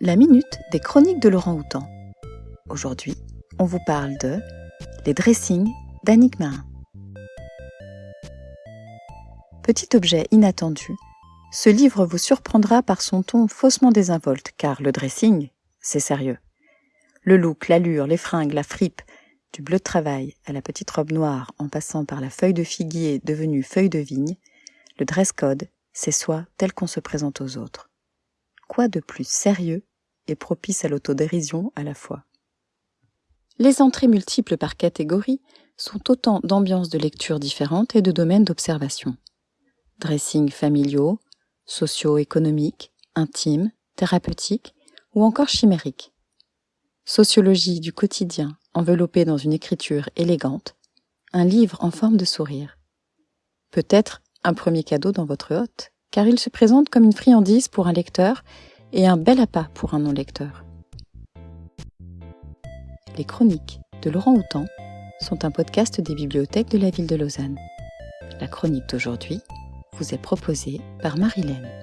La minute des chroniques de Laurent Houtan. Aujourd'hui, on vous parle de Les dressings d'Annick Marin. Petit objet inattendu, ce livre vous surprendra par son ton faussement désinvolte, car le dressing, c'est sérieux. Le look, l'allure, les fringues, la fripe, du bleu de travail à la petite robe noire en passant par la feuille de figuier devenue feuille de vigne, le dress code, c'est soi tel qu'on se présente aux autres. Quoi de plus sérieux et propice à l'autodérision à la fois Les entrées multiples par catégorie sont autant d'ambiances de lecture différentes et de domaines d'observation. Dressing familiaux, socio-économiques, intimes, thérapeutiques ou encore chimériques. Sociologie du quotidien enveloppée dans une écriture élégante, un livre en forme de sourire. Peut-être un premier cadeau dans votre hôte, car il se présente comme une friandise pour un lecteur et un bel appât pour un non-lecteur. Les chroniques de Laurent Houtan sont un podcast des bibliothèques de la ville de Lausanne. La chronique d'aujourd'hui vous est proposée par Marilène.